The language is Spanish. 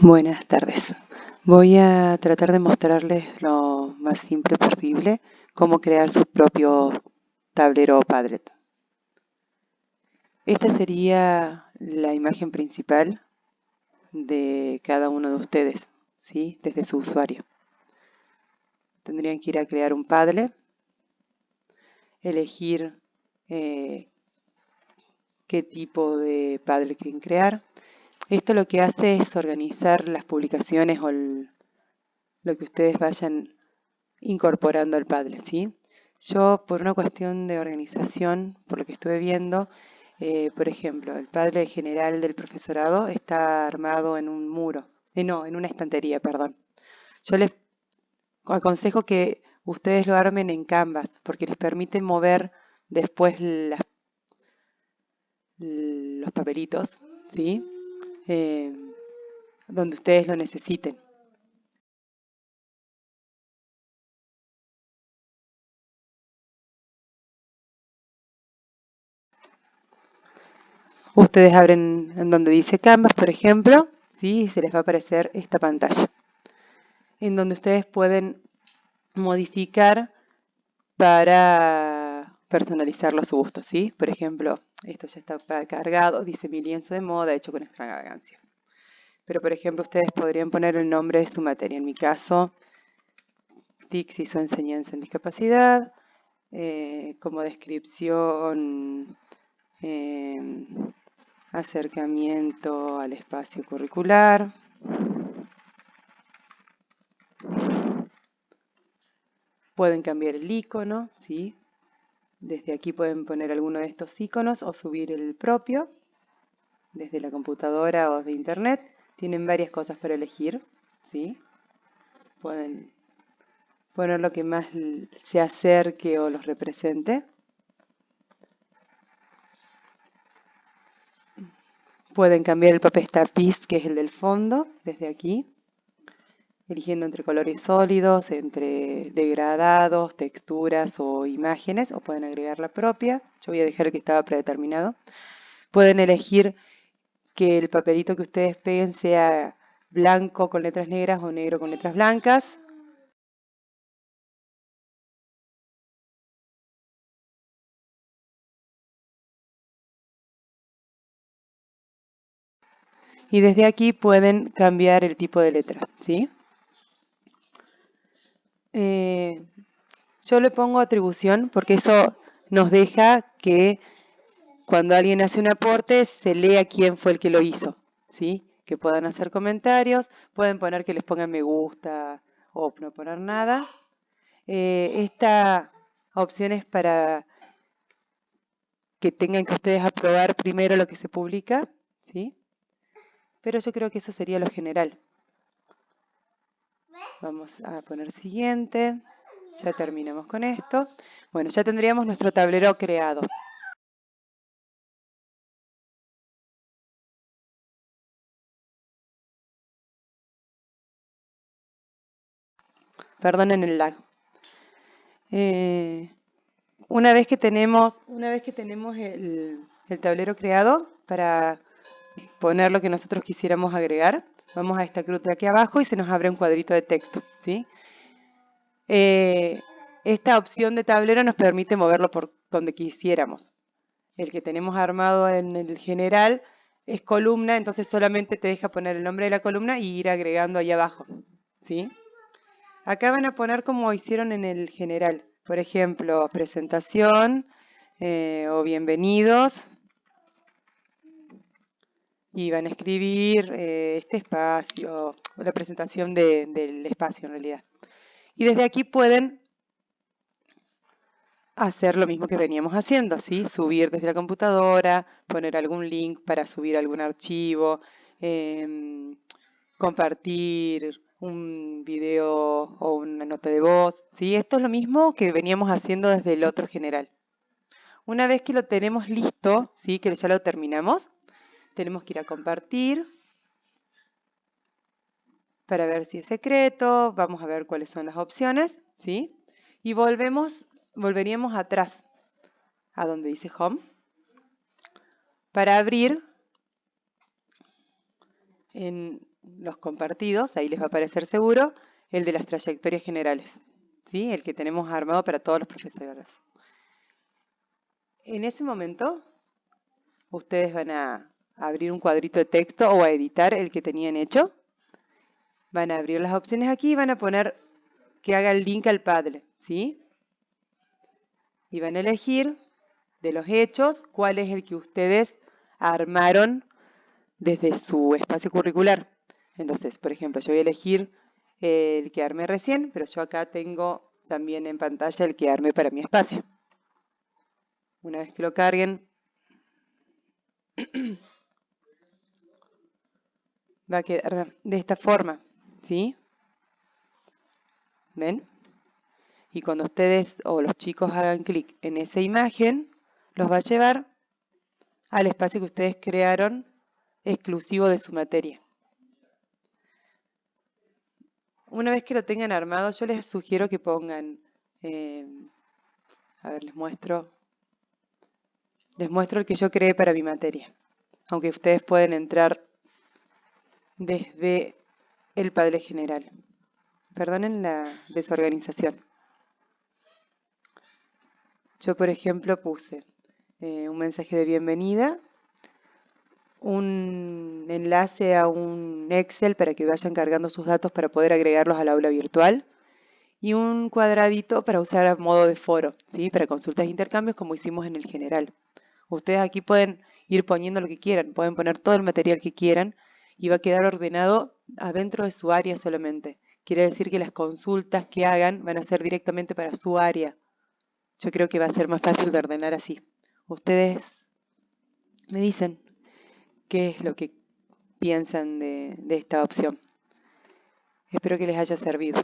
Buenas tardes. Voy a tratar de mostrarles lo más simple posible cómo crear su propio tablero Padlet. Esta sería la imagen principal de cada uno de ustedes, ¿sí? desde su usuario. Tendrían que ir a crear un Padlet, elegir eh, qué tipo de Padlet quieren crear, esto lo que hace es organizar las publicaciones o lo que ustedes vayan incorporando al Padlet, ¿sí? Yo, por una cuestión de organización, por lo que estuve viendo, eh, por ejemplo, el Padlet general del profesorado está armado en un muro, eh, no, en una estantería, perdón. Yo les aconsejo que ustedes lo armen en Canvas, porque les permite mover después los papelitos, ¿sí? Eh, donde ustedes lo necesiten. Ustedes abren en donde dice Canvas, por ejemplo, ¿sí? y se les va a aparecer esta pantalla, en donde ustedes pueden modificar para personalizarlo a su gusto. ¿sí? Por ejemplo, esto ya está cargado, dice mi lienzo de moda hecho con extravagancia. Pero por ejemplo ustedes podrían poner el nombre de su materia. En mi caso, TICS hizo enseñanza en discapacidad. Eh, como descripción, eh, acercamiento al espacio curricular. Pueden cambiar el icono, ¿sí? Desde aquí pueden poner alguno de estos iconos o subir el propio desde la computadora o de internet. Tienen varias cosas para elegir, ¿sí? Pueden poner lo que más se acerque o los represente. Pueden cambiar el papel tapiz, que es el del fondo, desde aquí eligiendo entre colores sólidos, entre degradados, texturas o imágenes, o pueden agregar la propia. Yo voy a dejar que estaba predeterminado. Pueden elegir que el papelito que ustedes peguen sea blanco con letras negras o negro con letras blancas. Y desde aquí pueden cambiar el tipo de letra, ¿sí? Eh, yo le pongo atribución porque eso nos deja que cuando alguien hace un aporte se lea quién fue el que lo hizo, ¿sí? Que puedan hacer comentarios, pueden poner que les pongan me gusta o no poner nada. Eh, esta opción es para que tengan que ustedes aprobar primero lo que se publica, ¿sí? Pero yo creo que eso sería lo general. Vamos a poner siguiente. Ya terminamos con esto. Bueno, ya tendríamos nuestro tablero creado. Perdonen el lag. Eh, una vez que tenemos, una vez que tenemos el, el tablero creado para poner lo que nosotros quisiéramos agregar, Vamos a esta cruz de aquí abajo y se nos abre un cuadrito de texto. ¿sí? Eh, esta opción de tablero nos permite moverlo por donde quisiéramos. El que tenemos armado en el general es columna, entonces solamente te deja poner el nombre de la columna y ir agregando ahí abajo. ¿sí? Acá van a poner como hicieron en el general. Por ejemplo, presentación eh, o bienvenidos y van a escribir eh, este espacio, la presentación del espacio en realidad. Y desde aquí pueden hacer lo mismo que veníamos haciendo, ¿sí? subir desde la computadora, poner algún link para subir algún archivo, em, compartir un video o una nota de voz. ¿sí? Esto es lo mismo que veníamos haciendo desde el otro general. Una vez que lo tenemos listo, ¿sí? que ya lo terminamos, tenemos que ir a compartir para ver si es secreto. Vamos a ver cuáles son las opciones. ¿sí? Y volvemos, volveríamos atrás a donde dice Home para abrir en los compartidos, ahí les va a aparecer seguro, el de las trayectorias generales, ¿sí? el que tenemos armado para todos los profesores. En ese momento, ustedes van a abrir un cuadrito de texto o a editar el que tenían hecho. Van a abrir las opciones aquí y van a poner que haga el link al Padlet, ¿sí? Y van a elegir de los hechos cuál es el que ustedes armaron desde su espacio curricular. Entonces, por ejemplo, yo voy a elegir el que armé recién, pero yo acá tengo también en pantalla el que armé para mi espacio. Una vez que lo carguen, va a quedar de esta forma, ¿sí? ¿Ven? Y cuando ustedes o los chicos hagan clic en esa imagen, los va a llevar al espacio que ustedes crearon exclusivo de su materia. Una vez que lo tengan armado, yo les sugiero que pongan, eh, a ver, les muestro, les muestro el que yo creé para mi materia. Aunque ustedes pueden entrar desde el Padre General. Perdonen la desorganización. Yo, por ejemplo, puse eh, un mensaje de bienvenida, un enlace a un Excel para que vayan cargando sus datos para poder agregarlos al aula virtual y un cuadradito para usar a modo de foro, ¿sí? para consultas e intercambios como hicimos en el general. Ustedes aquí pueden ir poniendo lo que quieran, pueden poner todo el material que quieran y va a quedar ordenado adentro de su área solamente. Quiere decir que las consultas que hagan van a ser directamente para su área. Yo creo que va a ser más fácil de ordenar así. Ustedes me dicen qué es lo que piensan de, de esta opción. Espero que les haya servido.